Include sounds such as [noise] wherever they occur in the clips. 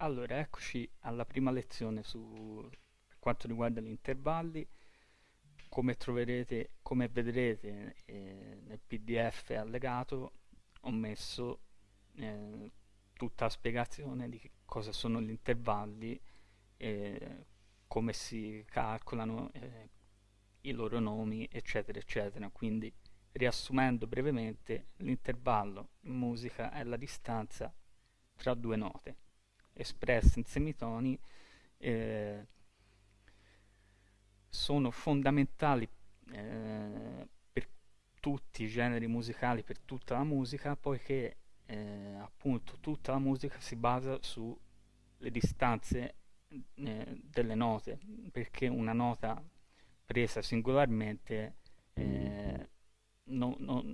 Allora, eccoci alla prima lezione su, quanto riguarda gli intervalli. Come troverete, come vedrete eh, nel PDF allegato, ho messo eh, tutta la spiegazione di cosa sono gli intervalli, eh, come si calcolano eh, i loro nomi, eccetera, eccetera. Quindi, riassumendo brevemente, l'intervallo in musica è la distanza tra due note espresse in semitoni eh, sono fondamentali eh, per tutti i generi musicali, per tutta la musica, poiché eh, appunto tutta la musica si basa sulle distanze eh, delle note, perché una nota presa singolarmente eh, no, no,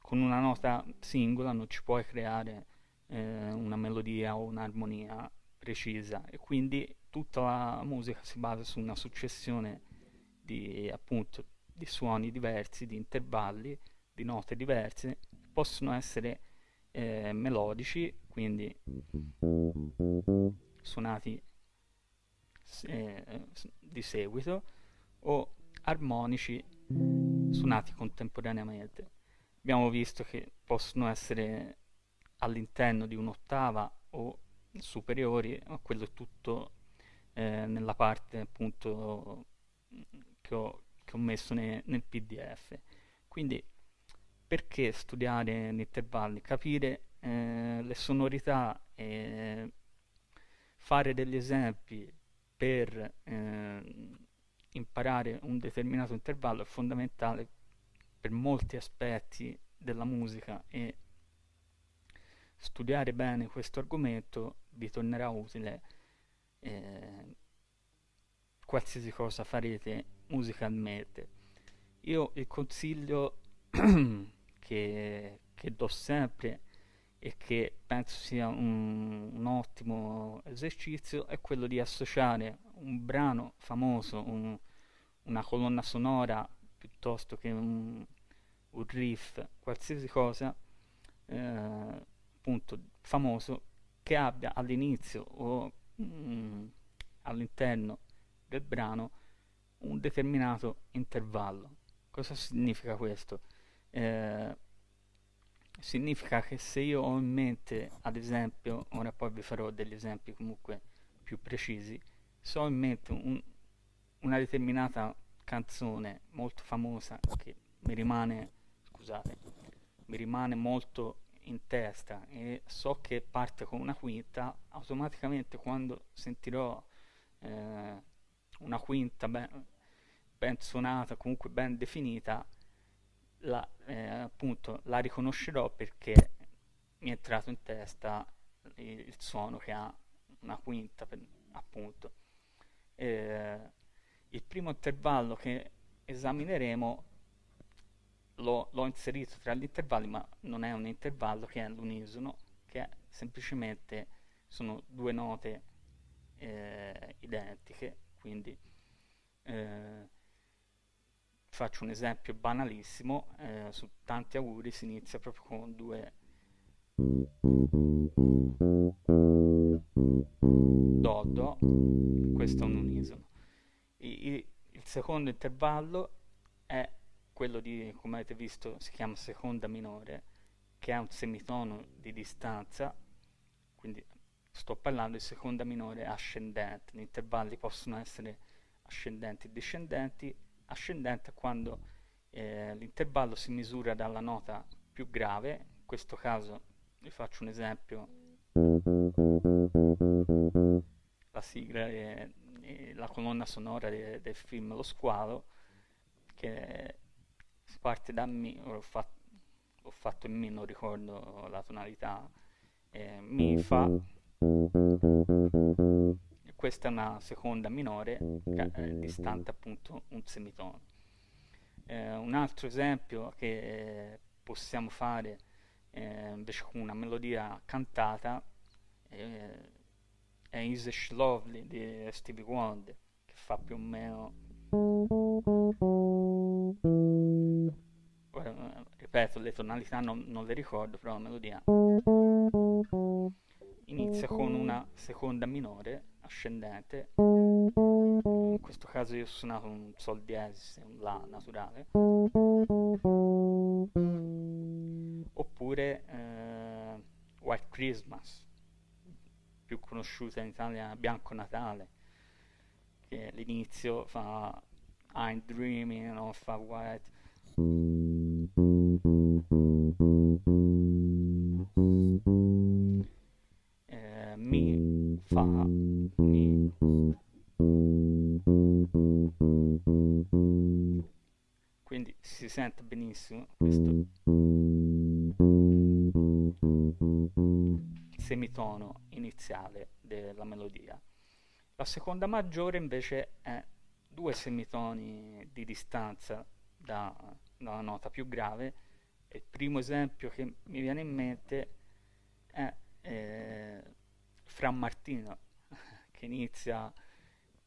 con una nota singola non ci puoi creare eh, una melodia o un'armonia precisa e quindi tutta la musica si basa su una successione di appunto di suoni diversi, di intervalli, di note diverse, possono essere eh, melodici, quindi suonati eh, di seguito, o armonici suonati contemporaneamente. Abbiamo visto che possono essere all'interno di un'ottava o superiori, ma quello è tutto eh, nella parte appunto che ho, che ho messo ne, nel PDF. Quindi perché studiare gli intervalli? Capire eh, le sonorità e fare degli esempi per eh, imparare un determinato intervallo è fondamentale per molti aspetti della musica e studiare bene questo argomento vi tornerà utile eh, qualsiasi cosa farete musicalmente. Io il consiglio [clears throat] che, che do sempre e che penso sia un, un, ottimo esercizio è quello di associare un brano famoso, un, una colonna sonora piuttosto che un, un riff, qualsiasi cosa, eh, appunto famoso che abbia all'inizio o mm, all'interno del brano un determinato intervallo. Cosa significa questo? Eh, significa che se io ho in mente, ad esempio, ora poi vi farò degli esempi comunque più precisi, se ho in mente un, una determinata canzone molto famosa che mi rimane, scusate, mi rimane molto in testa e so che parte con una quinta, automaticamente quando sentirò eh, una quinta ben, ben, suonata, comunque ben definita, la, eh, appunto, la riconoscerò perché mi è entrato in testa il, il suono che ha una quinta, per, appunto. Eh, il primo intervallo che esamineremo l'ho, l'ho inserito tra gli intervalli, ma non è un intervallo che è l'unisono, che è semplicemente sono due note eh, identiche, quindi eh, faccio un esempio banalissimo, eh, su tanti auguri si inizia proprio con due Do, Do, questo è un unisono. I, il secondo intervallo è quello di, come avete visto, si chiama seconda minore, che ha un semitono di distanza, quindi sto parlando di seconda minore ascendente, gli intervalli possono essere ascendenti e discendenti, ascendente quando eh, l'intervallo si misura dalla nota più grave, in questo caso vi faccio un esempio, la sigla è, la colonna sonora de, del film Lo Squalo, che parte da Mi, ho fatto, ho fatto in Mi, non ricordo la tonalità, eh, Mi, Fa, e questa è una seconda minore è distante appunto un semitono. Eh, un altro esempio che possiamo fare eh, invece con una melodia cantata eh, è Is Lovely di Stevie Wonder che fa più o meno ripeto le tonalità non, non le ricordo però la melodia inizia con una seconda minore ascendente, in questo caso io ho suonato un Sol diesis, un La naturale, oppure eh, White Christmas, più conosciuta in Italia Bianco Natale, che l'inizio fa I'm dreaming of a white eh, mi fa mi quindi si sente benissimo questo semitono iniziale della melodia la seconda maggiore invece è due semitoni di distanza da, dalla nota più grave. Il primo esempio che mi viene in mente è eh, Fra Martino [laughs] che inizia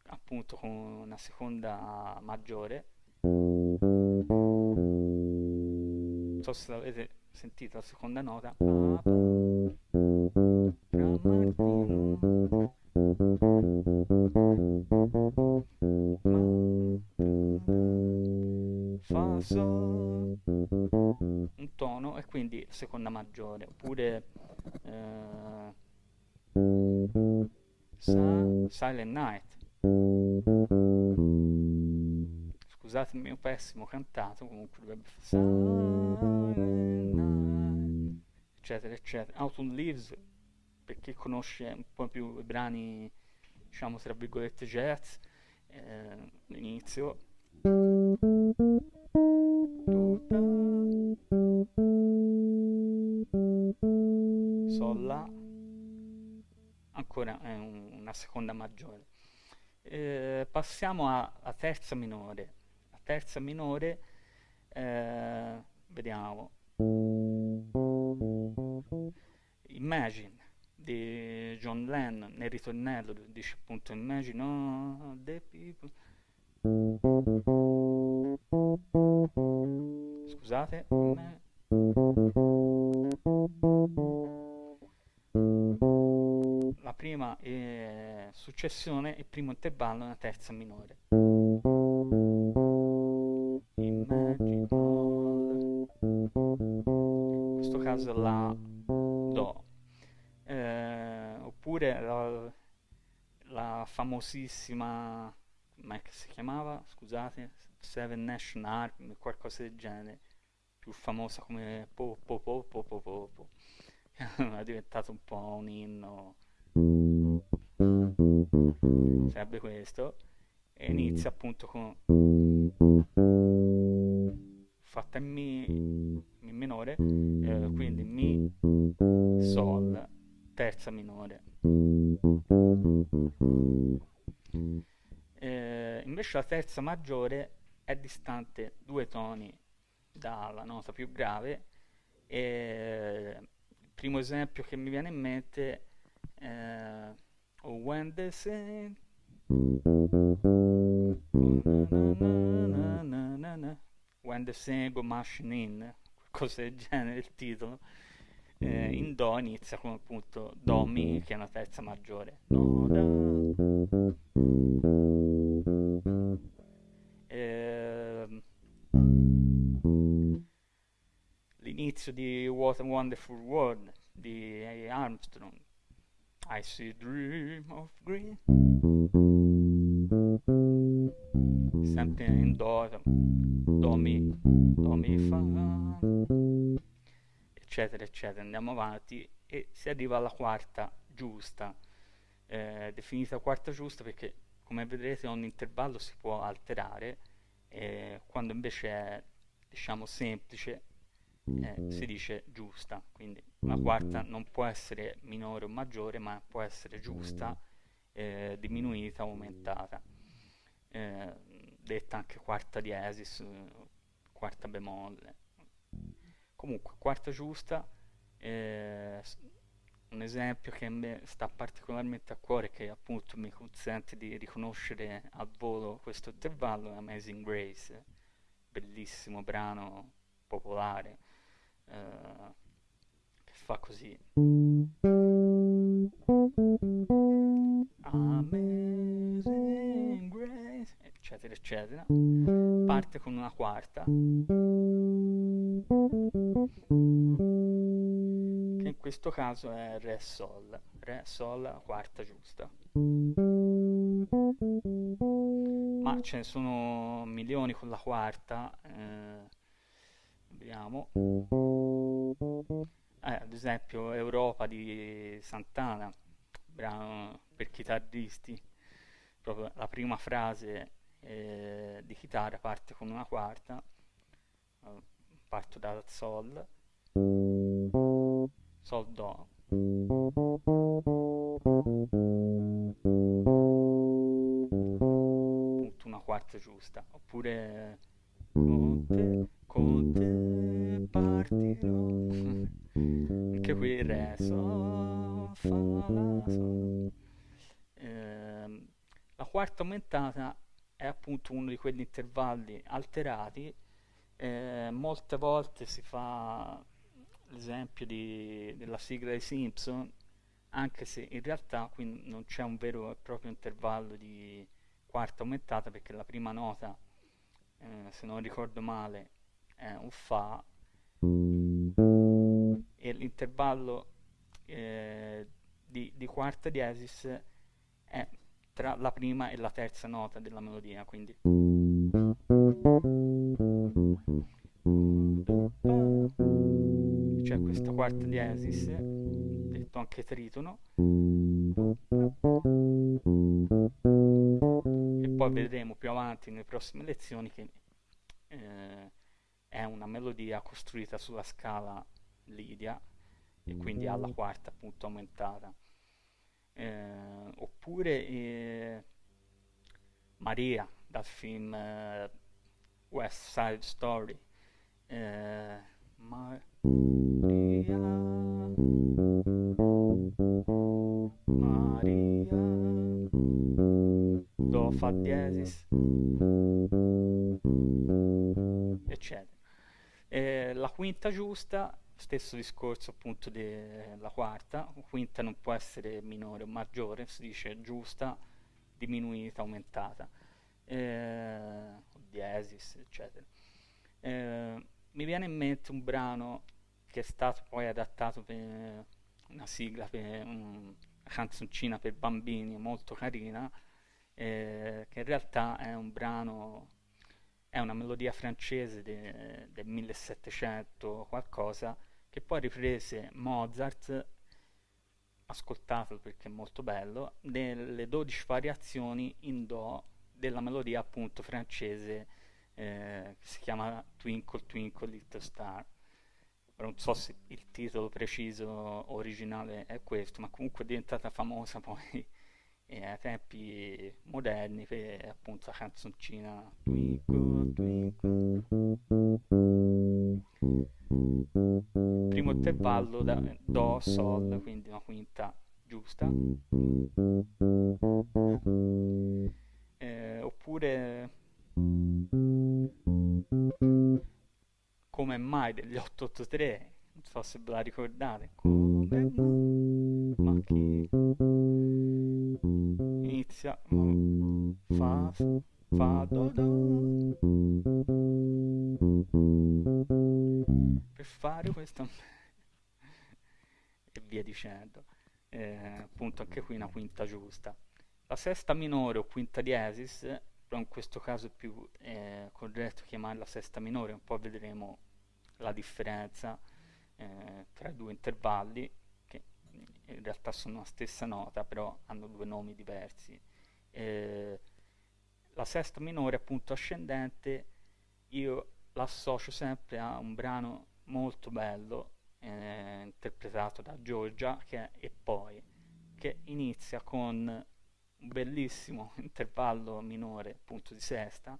appunto con una seconda maggiore. Non so se l'avete sentito la seconda nota. Fra Martino seconda maggiore oppure eh, Silent Night scusate il mio pessimo cantato comunque dovrebbe Silent Night eccetera eccetera Autumn Leaves per chi conosce un po' più i brani, diciamo tra virgolette jazz, eh, l'inizio. Ancora un, una seconda maggiore. Eh, passiamo alla terza minore. La terza minore, eh, vediamo. Imagine di John Lennon nel ritornello dice appunto Imagine all the people scusate successione il primo intervallo è una terza minore. Imagine all in questo caso la Do. Eh, oppure la, la famosissima come si chiamava? Scusate Seven Nation Army qualcosa del genere. Più famosa come po po po po po po, po. [laughs] è diventato un po' un inno sarebbe questo e inizia appunto con fatta in mi, mi minore eh, quindi mi sol terza minore. Eh, invece la terza maggiore è distante due toni dalla nota più grave e il primo esempio che mi viene in mente è oh, When the Saint When the Saint Go Machine In qualcosa del genere il titolo eh, in Do inizia con appunto Do Mi che è una terza maggiore. Eh, l'inizio di What a Wonderful World di Armstrong I see dream of green. Sempre in Do Do Mi Do Mi Fa. Eccetera eccetera. Andiamo avanti. E si arriva alla quarta giusta. Eh, definita quarta giusta perché come vedrete ogni intervallo si può alterare. Eh, quando invece è diciamo semplice eh, si dice giusta. Quindi la quarta non può essere minore o maggiore ma può essere giusta eh, diminuita o aumentata. Eh, detta anche quarta diesis quarta bemolle. Comunque quarta giusta eh, un esempio che a me sta particolarmente a cuore che appunto mi consente di riconoscere al volo questo intervallo è Amazing Grace bellissimo brano popolare eh, fa così Amazing Grace, eccetera, eccetera. Parte con una quarta, che in questo caso è Re Sol, Re Sol, quarta giusta. Ma ce ne sono milioni con la quarta. Eh, vediamo. Eh, ad esempio Europa di Santana, brano per chitarristi. Proprio la prima frase eh, di chitarra parte con una quarta. Eh, parto dal Sol. Sol Do. Punto una quarta giusta. Oppure con te, partirò. Anche qui Re, Sol, Fa, La, Sol. Ehm, la quarta aumentata è appunto uno di quegli intervalli alterati. Eh, molte volte si fa l'esempio della sigla dei Simpson, anche se in realtà qui non c'è un vero e proprio intervallo di quarta aumentata perché la prima nota, eh, se non ricordo male, è un Fa. E l'intervallo eh, di, di quarta diesis è tra la prima e la terza nota della melodia, quindi. C'è questa quarta diesis, detto anche tritono, e poi vedremo più avanti nelle prossime lezioni che eh, è una melodia costruita sulla scala Lidia e quindi alla quarta appunto aumentata. Eh, oppure eh, Maria dal film eh, West Side Story. Eh, Maria, Maria, Do Fa diesis, eccetera. Eh, la quinta giusta, stesso discorso appunto della quarta, quinta non può essere minore o maggiore, si dice giusta, diminuita, aumentata, eh, diesis, eccetera. Eh, mi viene in mente un brano che è stato poi adattato per una sigla, per un- una canzoncina per bambini molto carina, eh, che in realtà è un brano, è una melodia francese de- del 1700 qualcosa, che poi riprese Mozart, ascoltatelo perché è molto bello, delle 12 variazioni in Do della melodia appunto francese eh, che si chiama Twinkle Twinkle Little Star. Non so se il titolo preciso originale è questo, ma comunque è diventata famosa [laughs] poi eh, ai tempi moderni per appunto la canzoncina Twinkle Twinkle. Primo intervallo da Do, Sol, quindi una quinta giusta. Eh, oppure come mai degli 883 non so se ve la ricordate. Come ma chi? Inizia fa fa do do. Per fare questo [laughs] e via dicendo Eh, appunto anche qui una quinta giusta. La sesta minore o quinta diesis però in questo caso è più eh, corretto chiamarla sesta minore, un po' vedremo la differenza eh, tra due intervalli, che in realtà sono la stessa nota, però hanno due nomi diversi. Eh, la sesta minore, appunto ascendente, io l'associo sempre a un brano molto bello, eh, interpretato da Giorgia, che è E poi, che inizia con un bellissimo [laughs] intervallo minore appunto di sesta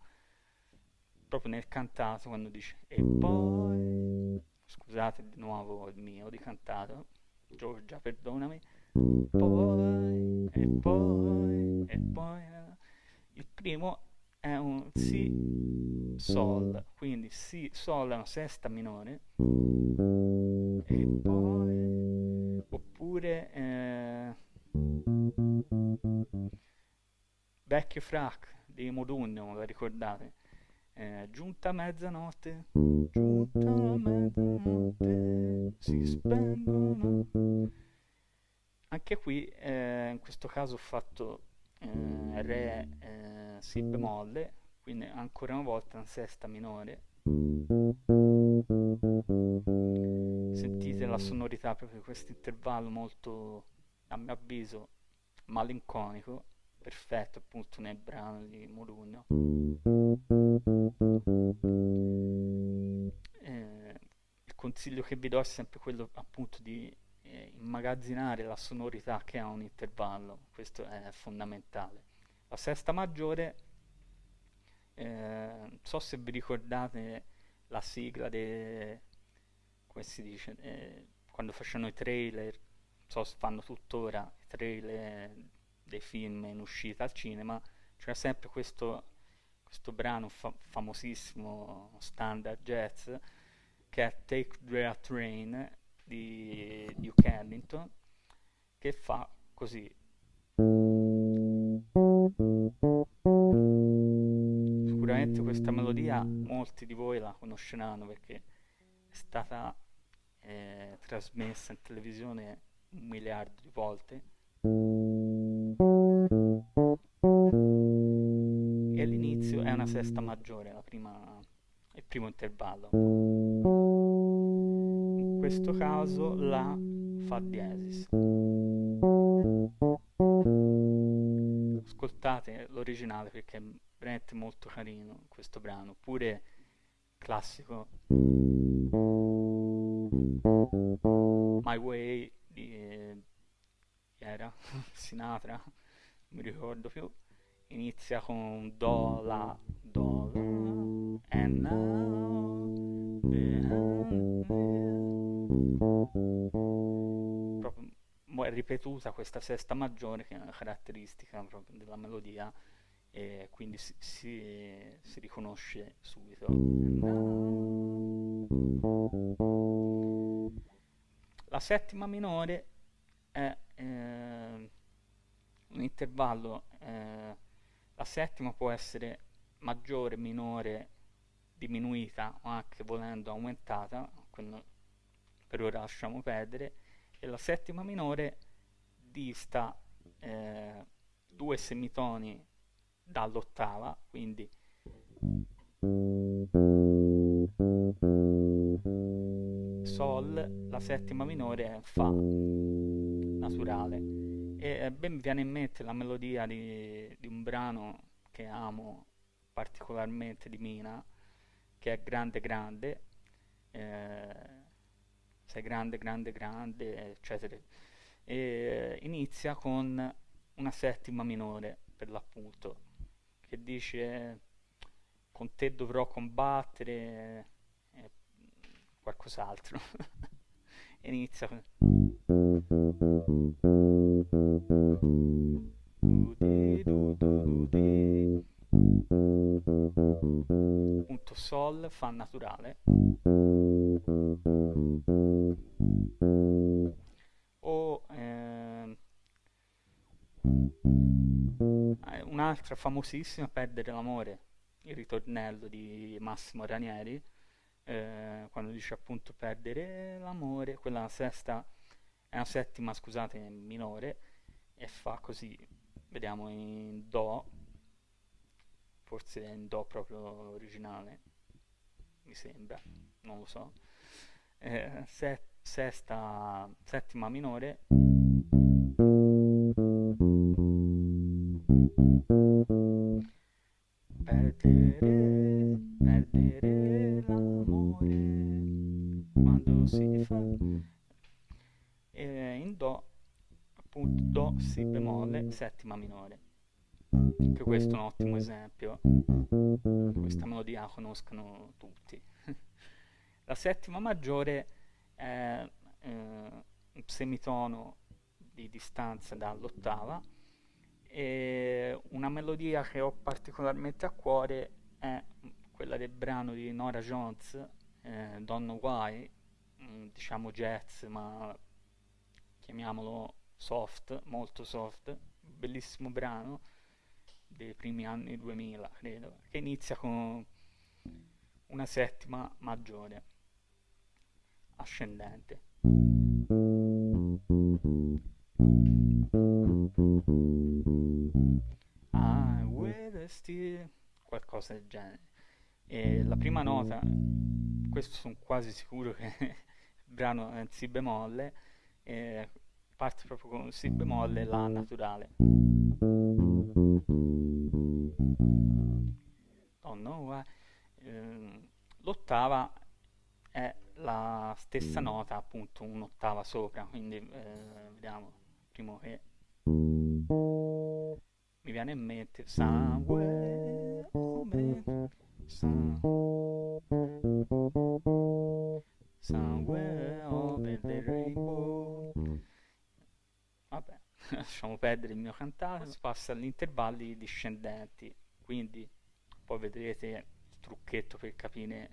proprio nel cantato quando dice e poi scusate di nuovo il mio di cantato Giorgia perdonami poi e poi e poi eh. il primo è un si sol quindi si sol è una sesta minore e poi oppure eh, Vecchio frac di Modugno, lo ricordate? Eh, giunta mezzanotte, giunta mezzanotte, si spengono. Anche qui, eh, in questo caso ho fatto eh, Re, eh, Si bemolle, quindi ancora una volta una sesta minore. Sentite la sonorità proprio di questo intervallo molto, a mio avviso, malinconico, perfetto appunto nel brano di Modugno. Eh, il consiglio che vi do è sempre quello appunto di eh, immagazzinare la sonorità che ha un intervallo, questo è fondamentale. La sesta maggiore, eh, non so se vi ricordate la sigla de, come si dice, eh, quando facevano i trailer, so se fanno tuttora i trailer dei film in uscita al cinema, c'era sempre questo, questo brano fa- famosissimo standard jazz che è Take the Train di Duke Ellington che fa così. Sicuramente questa melodia molti di voi la conosceranno perché è stata eh, trasmessa in televisione un miliardo di volte è una sesta maggiore prima, il primo intervallo. In questo caso la fa diesis. Ascoltate l'originale perché è veramente molto carino questo brano pure classico. My Way di eh, [laughs] Sinatra non mi ricordo più inizia con do la do la and now proprio è ripetuta questa sesta maggiore che è una caratteristica della melodia e quindi si, si, si riconosce subito. La settima minore è eh, un intervallo eh, la settima può essere maggiore, minore, diminuita o anche volendo aumentata, per ora lasciamo perdere, e la settima minore dista eh, due semitoni dall'ottava, quindi Sol, la settima minore è Fa naturale e ben mi viene in mente la melodia di, di un brano che amo particolarmente di Mina che è Grande Grande eh, sei grande grande grande eccetera. E inizia con una settima minore per l'appunto che dice con te dovrò combattere eh, qualcos'altro [laughs] inizia con punto sol fa naturale. O ehm, eh, un'altra famosissima perdere l'amore il ritornello di Massimo Ranieri eh, quando dice appunto perdere l'amore quella sesta è una settima scusate minore e fa così vediamo in do forse è in do proprio originale mi sembra non lo so. Eh, se, sesta settima minore. Perdere perdere l'amore quando si fa e in do appunto do si bemolle settima minore. Anche questo è un ottimo esempio. Questa melodia la conoscono tutti. [laughs] La settima maggiore è eh, un semitono di distanza dall'ottava e una melodia che ho particolarmente a cuore è quella del brano di Nora Jones eh, Don't Why mm, diciamo jazz ma chiamiamolo soft, molto soft, bellissimo brano dei primi anni 2000, credo, che inizia con una settima maggiore, ascendente. Ah, with still qualcosa del genere. E la prima nota, questo sono quasi sicuro che [laughs] il brano è in Si bemolle, e parte proprio con Si bemolle La naturale. Know why. Eh, l'ottava è la stessa nota, appunto un'ottava sopra, quindi eh, vediamo, primo che mi viene in mente Somewhere over, Somewhere over rainbow. Vabbè, [laughs] lasciamo perdere il mio cantare, si passa agli intervalli discendenti, quindi poi vedrete il trucchetto per capire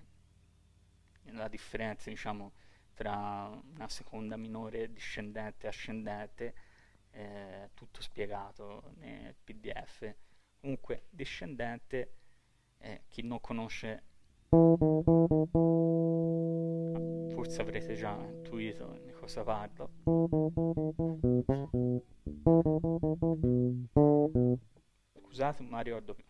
la differenza, diciamo, tra una seconda minore discendente e ascendente eh, tutto spiegato nel pdf comunque discendente eh, chi non conosce forse avrete già intuito di cosa parlo. Scusate ma ricordo più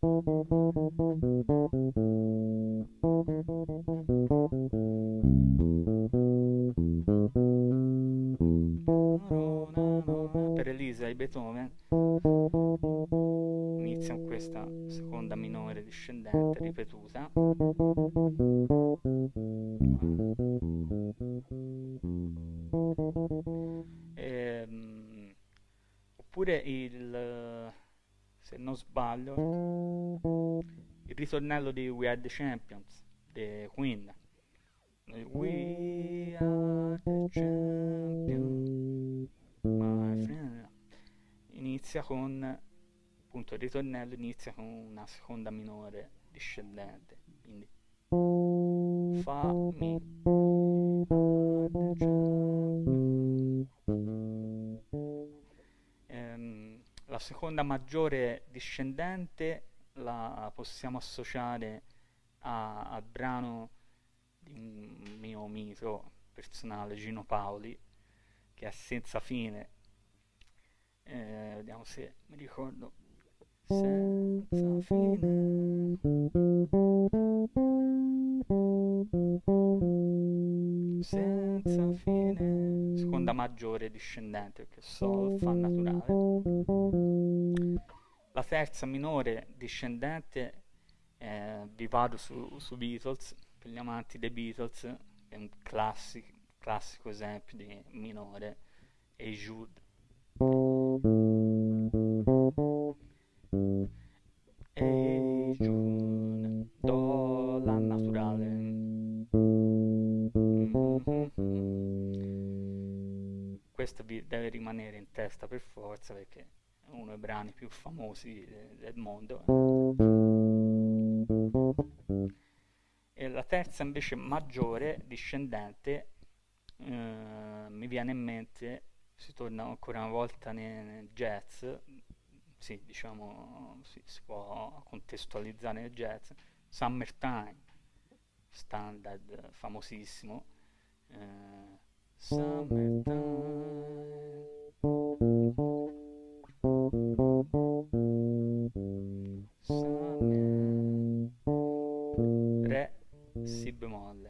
[laughs] per Elisa e Beethoven inizia con questa seconda minore discendente ripetuta. E, um, oppure il se non sbaglio il ritornello di We Are The Champions di Queen. We are the champions inizia con appunto il ritornello inizia con una seconda minore discendente quindi fa mi ehm, la seconda maggiore discendente la possiamo associare a, al brano di un mio mito personale, Gino Paoli, che è senza fine. Eh, vediamo se mi ricordo. Senza fine. Senza fine. Seconda maggiore discendente, perché Sol fa naturale. La terza minore discendente, eh, vi vado su, su Beatles, per gli amanti dei Beatles, è un classico, classico esempio di minore, e Jude. E Jude, Do, La naturale. Questo vi deve rimanere in testa per forza perché è uno dei brani più famosi del mondo e la terza invece maggiore, discendente, eh, mi viene in mente, si torna ancora una volta nel, nel jazz, sì, diciamo, sì, si può contestualizzare nel jazz, Summertime, standard famosissimo, eh, Summertime. Summer, Re si bemolle.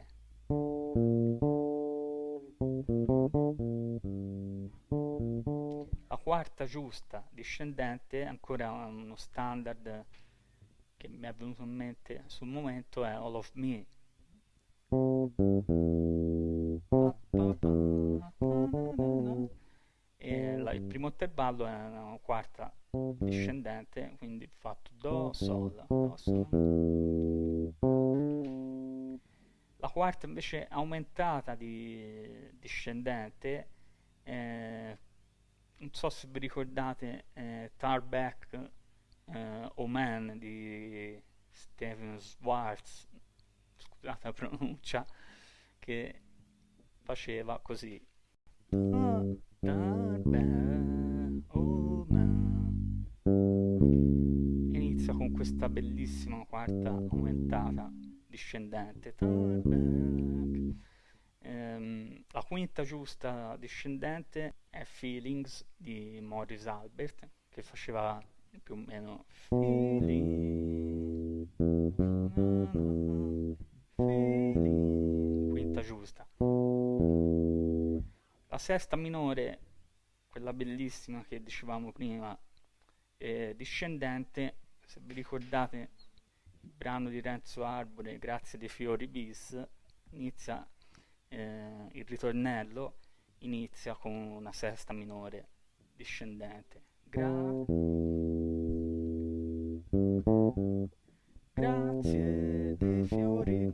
Quarta giusta discendente, ancora uno standard che mi è venuto in mente sul momento, è All of Me. E la, il primo intervallo è una quarta discendente, quindi fatto Do, Sol, Do, Sol. La quarta invece aumentata di discendente, eh, non so se vi ricordate eh, Tarback eh, Oman di Steven Schwartz, scusate la pronuncia, che faceva così. oh Inizia con questa bellissima quarta aumentata discendente. Ehm, la quinta giusta discendente è Feelings di Morris Albert che faceva più o meno Feeling, feeling, quinta giusta. La sesta minore, quella bellissima che dicevamo prima, è discendente, se vi ricordate il brano di Renzo Arbore, Grazie dei fiori bis, inizia eh, il ritornello inizia con una sesta minore discendente. Gra- grazie dei fiori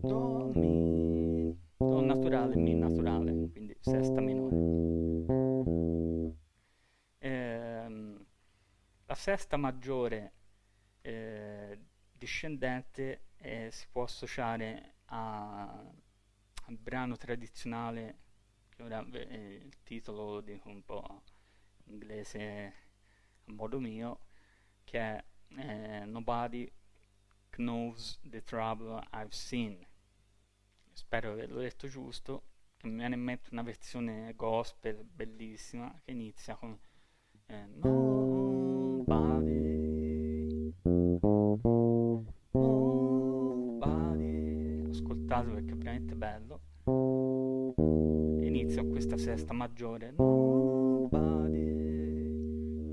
do mi do naturale mi naturale quindi sesta minore ehm, la sesta maggiore eh, discendente eh, si può associare a, al brano tradizionale che ora eh, il titolo lo dico un po' in inglese a modo mio che è eh, Nobody Knows the Trouble I've Seen. Spero di averlo detto giusto che mi viene in mente una versione gospel bellissima che inizia con eh, Nobody Ascoltatelo perché è veramente bello. Inizia questa sesta maggiore. Nobody.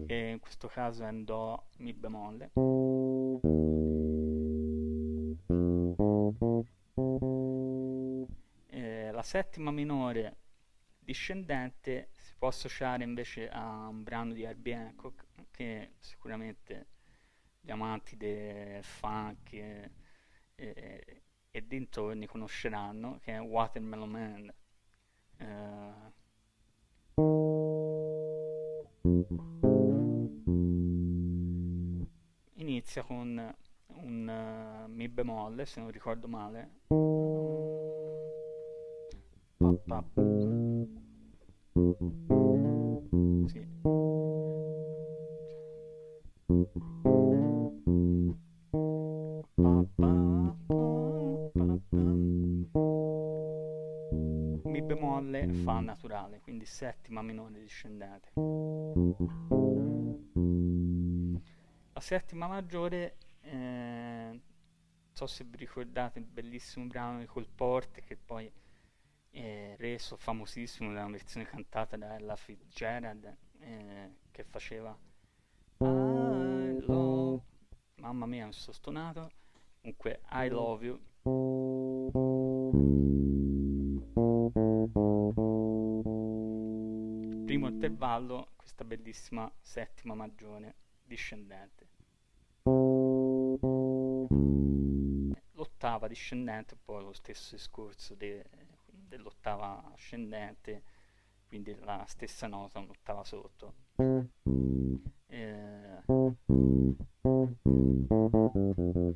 Che in questo caso è in Do Mi bemolle. Eh, la settima minore discendente si può associare invece a un brano di Herbie Hancock che sicuramente gli amanti del funk e, e, e dintorni conosceranno che è Watermelon Man eh, inizia con un uh, mi bemolle se non ricordo male pa, pa. Sì. Mi bemolle fa naturale quindi settima minore discendente. La settima maggiore eh, so se vi ricordate il bellissimo brano di Colporte che poi è reso famosissimo da una versione cantata da Ella Fitzgerald eh, che faceva I love mamma mia mi sono stonato. Comunque I love you intervallo questa bellissima settima maggiore discendente. L'ottava discendente poi lo stesso discorso de, dell'ottava ascendente quindi la stessa nota un'ottava sotto. Eh,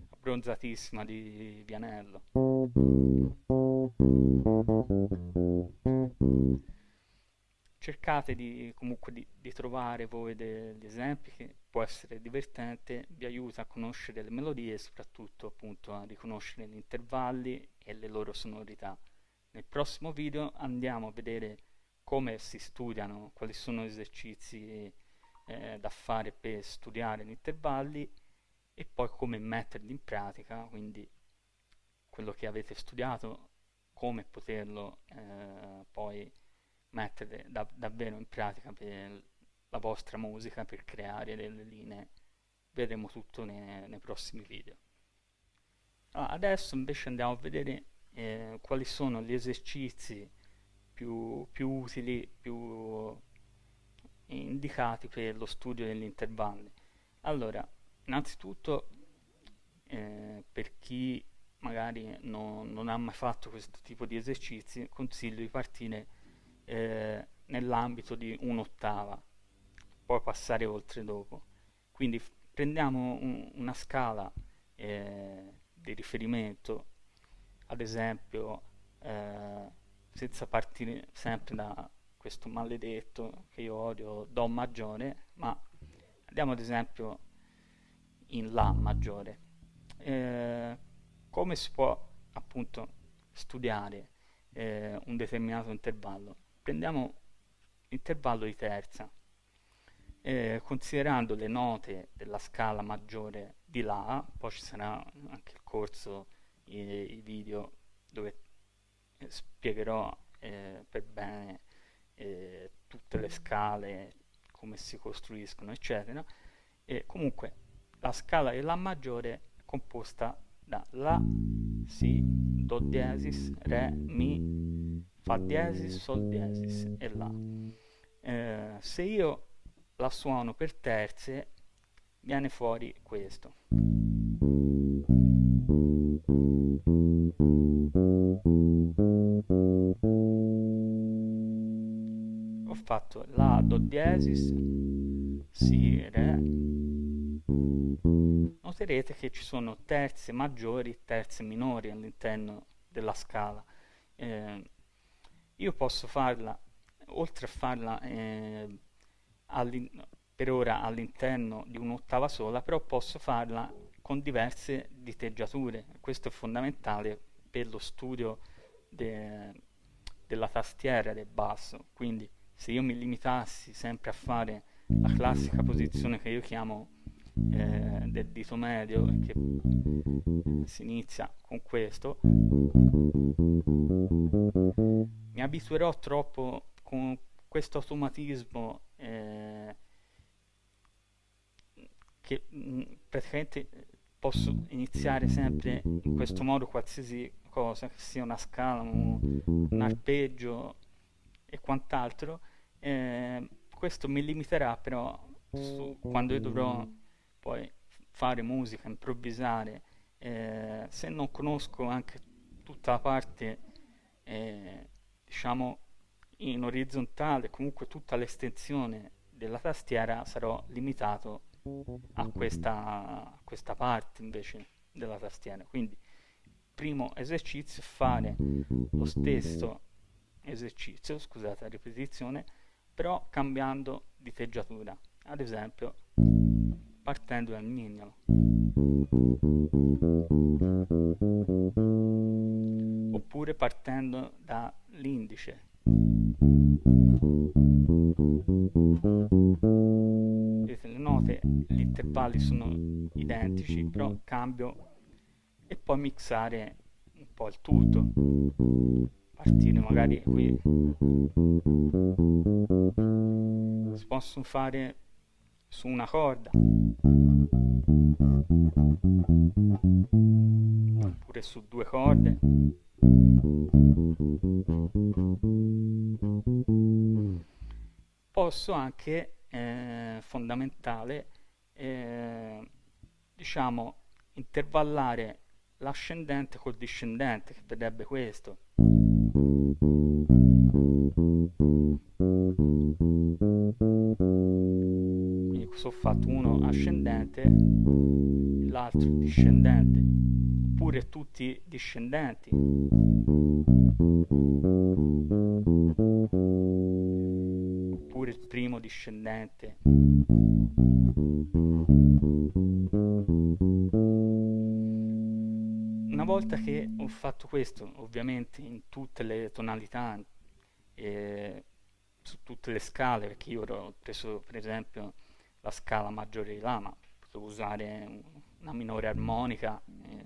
abbronzatissima di Vianello cercate di, comunque di, di trovare voi degli esempi che può essere divertente, vi aiuta a conoscere le melodie e soprattutto appunto a riconoscere gli intervalli e le loro sonorità. Nel prossimo video andiamo a vedere come si studiano, quali sono gli esercizi eh, da fare per studiare gli intervalli e poi come metterli in pratica, quindi quello che avete studiato, come poterlo eh, poi mettere da, davvero in pratica la vostra musica, per creare delle linee. Vedremo tutto nei, nei prossimi video. Ah, adesso invece andiamo a vedere eh, quali sono gli esercizi più, più utili, più indicati per lo studio degli intervalli. Allora, innanzitutto eh, per chi magari no, non ha mai fatto questo tipo di esercizi, consiglio di partire eh, nell'ambito di un'ottava, poi passare oltre dopo. Quindi prendiamo un, una scala eh, di riferimento, ad esempio eh, senza partire sempre da questo maledetto che io odio Do maggiore, ma andiamo ad esempio in La maggiore. Eh, come si può appunto studiare eh, un determinato intervallo? Prendiamo l'intervallo di terza, eh, considerando le note della scala maggiore di La, poi ci sarà anche il corso, i, i video dove eh, spiegherò eh, per bene eh, tutte le scale, come si costruiscono, eccetera. E comunque la scala di La maggiore è composta da La, Si, Do diesis, Re, Mi, Fa diesis, Sol diesis e La. Eh, se io la suono per terze, viene fuori questo. Ho fatto La, Do diesis, Si, Re. Noterete che ci sono terze maggiori, terze minori all'interno della scala. Eh, io posso farla, oltre a farla eh, per ora all'interno di un'ottava sola, però posso farla con diverse diteggiature. Questo è fondamentale per lo studio de, della tastiera del basso. Quindi se io mi limitassi sempre a fare la classica posizione che io chiamo eh, del dito medio, che si inizia con questo, mi abituerò troppo con questo automatismo eh, che mh, mm, praticamente posso iniziare sempre in questo modo qualsiasi cosa, che sia una scala, un, un arpeggio e quant'altro, eh, questo mi limiterà però su, quando io dovrò poi fare musica, improvvisare, eh, se non conosco anche tutta la parte, eh, diciamo, in orizzontale, comunque tutta l'estensione della tastiera, sarò limitato a questa, a questa parte invece della tastiera. Quindi, primo esercizio fare lo stesso esercizio, scusate la ripetizione, però cambiando diteggiatura. Ad esempio, partendo dal mignolo. Oppure partendo dall'indice. Vedete, le note, gli intervalli sono identici, però cambio e poi mixare un po' il tutto. Partire magari qui. Si possono fare su una corda. Oppure su due corde. Posso anche eh, fondamentale eh, diciamo intervallare l'ascendente col discendente che vedrebbe questo fatto uno ascendente l'altro discendente oppure tutti discendenti. Oppure il primo discendente. Una volta che ho fatto questo ovviamente in tutte le tonalità eh, su tutte le scale perché io ho preso per esempio la scala maggiore di La, ma potevo usare una minore armonica. Eh.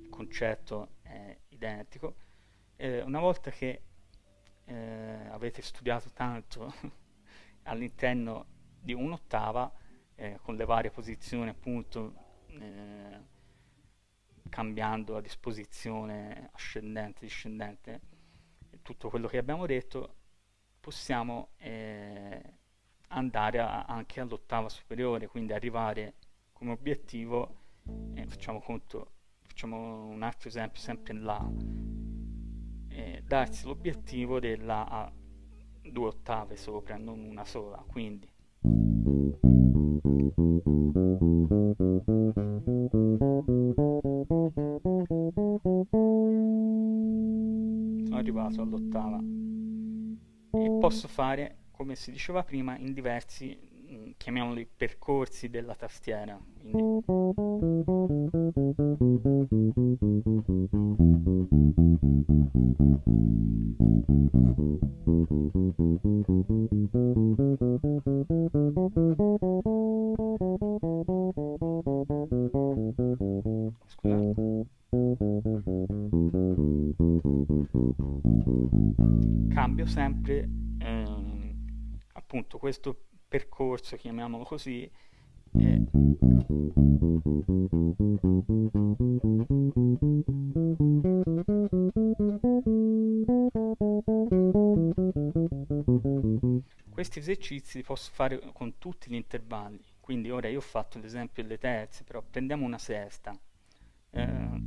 Il concetto è identico. Eh, una volta che eh, avete studiato tanto [laughs] all'interno di un'ottava, eh, con le varie posizioni appunto, eh, cambiando la disposizione ascendente, discendente, tutto quello che abbiamo detto, possiamo eh, andare a, anche all'ottava superiore, quindi arrivare come obiettivo, eh, facciamo conto, facciamo un altro esempio sempre La, eh, darsi l'obiettivo della a due ottave sopra, non una sola, quindi. Arrivato all'ottava posso fare come si diceva prima in diversi mm, chiamiamoli percorsi della tastiera quindi questo percorso, chiamiamolo così, eh, questi esercizi li posso fare con tutti gli intervalli. Quindi ora io ho fatto l'esempio delle terze però prendiamo una sesta eh,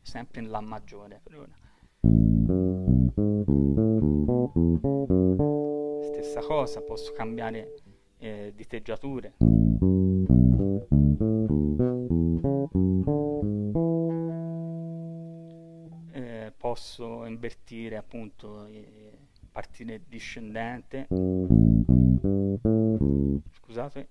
sempre in La maggiore per ora stessa cosa posso cambiare eh, diteggiature. Eh, posso invertire appunto eh, partire discendente. Scusate.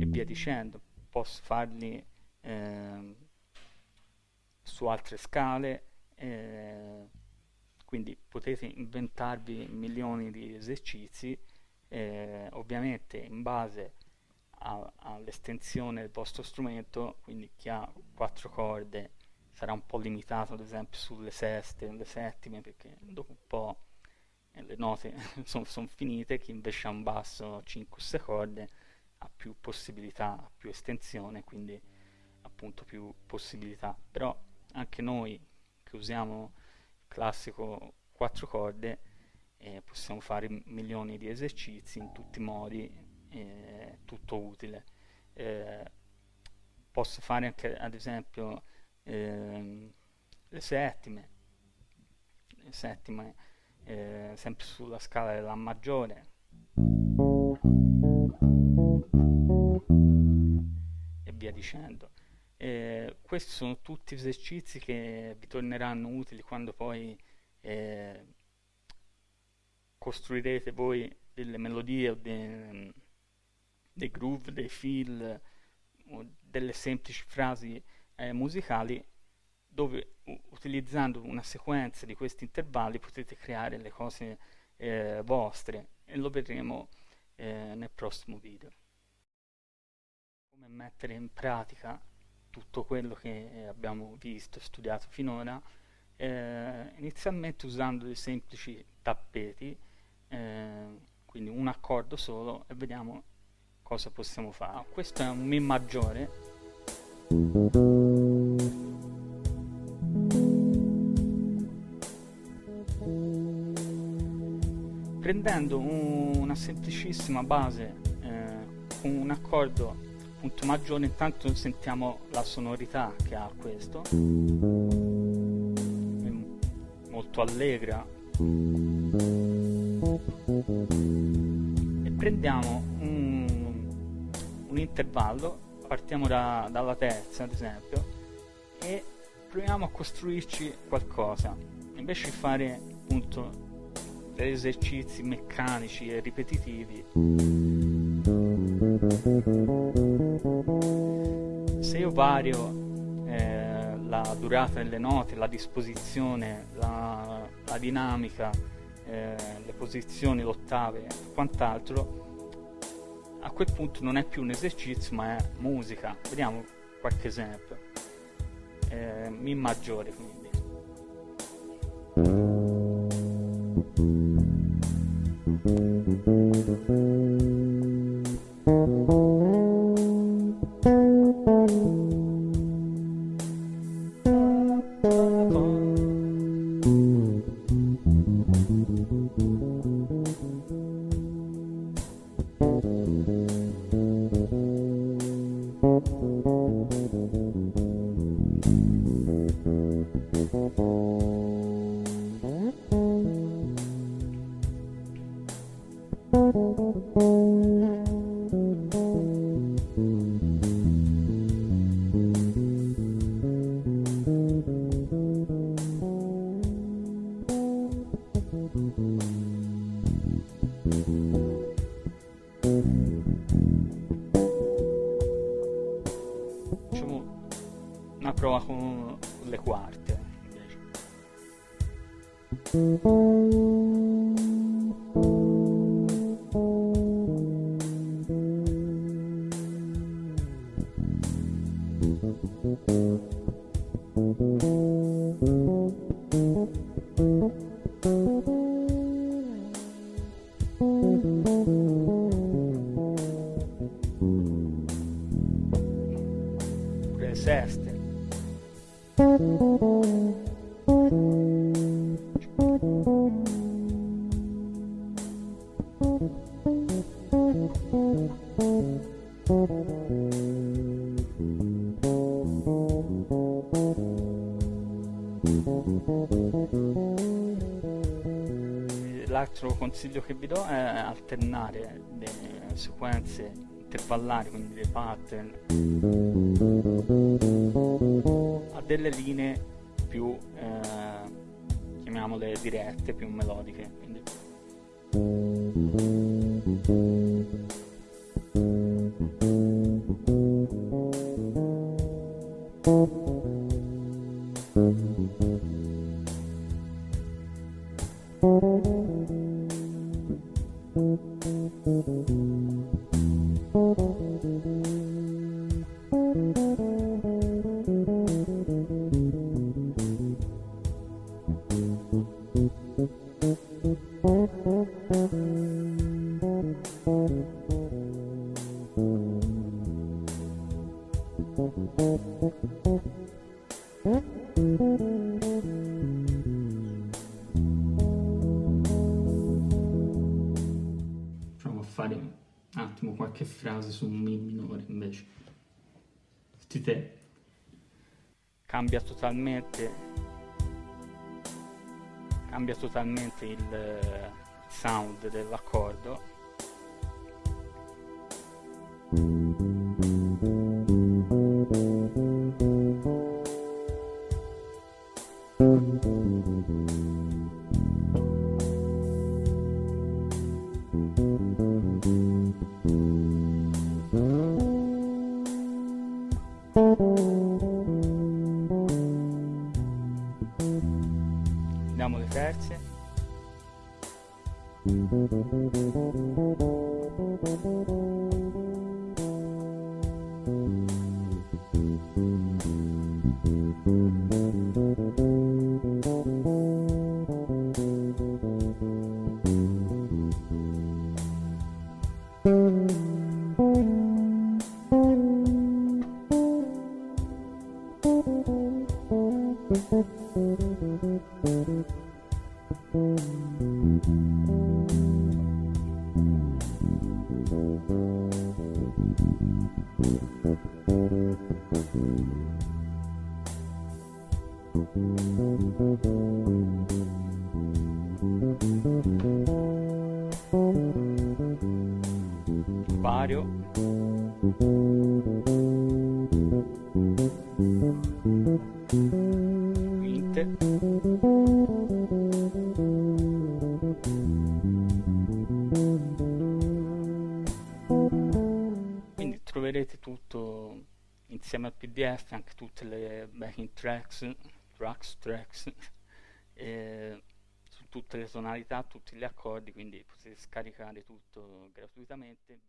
E via dicendo posso farli eh, su altre scale eh, quindi potete inventarvi milioni di esercizi eh, ovviamente in base all'estensione del vostro strumento quindi chi ha quattro corde sarà un po' limitato ad esempio sulle seste, le settime perché dopo un po' eh, le note [laughs] sono son finite chi invece ha un basso 5-6 corde ha più possibilità, ha più estensione quindi appunto più possibilità. Però anche noi che usiamo classico 4 corde eh, possiamo fare milioni di esercizi in tutti i modi eh, tutto utile. Eh, posso fare anche ad esempio ehm, le settime. Le settime eh, sempre sulla scala della maggiore. E via dicendo eh, questi sono tutti esercizi che vi torneranno utili quando poi eh, costruirete voi delle melodie o dei, dei groove, dei fill o delle semplici frasi eh, musicali dove utilizzando una sequenza di questi intervalli potete creare le cose eh, vostre e lo vedremo eh, nel prossimo video. Come mettere in pratica tutto quello che abbiamo visto e studiato finora, eh, inizialmente usando dei semplici tappeti, eh, quindi un accordo solo e vediamo cosa possiamo fare. Questo è un Mi maggiore. Prendendo un, una semplicissima base eh, con un accordo punto maggiore intanto sentiamo la sonorità che ha questo. È molto allegra. E prendiamo un, un intervallo partiamo da, dalla terza ad esempio e proviamo a costruirci qualcosa. Invece di fare appunto degli esercizi meccanici e ripetitivi se io vario eh, la durata delle note, la disposizione, la, la dinamica, eh, le posizioni, l'ottave e quant'altro, a quel punto non è più un esercizio ma è musica. Vediamo qualche esempio. Eh, mi maggiore quindi. Prova con le quarte invece. Alternare le sequenze intervallari, quindi dei pattern, a delle linee più, eh, chiamiamole dirette, più melodiche. Cambia totalmente cambia totalmente il eh, sound dell'accordo. Vediamo le terze. Vario. Tracks, tracks, tracks, [laughs] eh, su tutte le tonalità, tutti gli accordi, quindi potete scaricare tutto gratuitamente.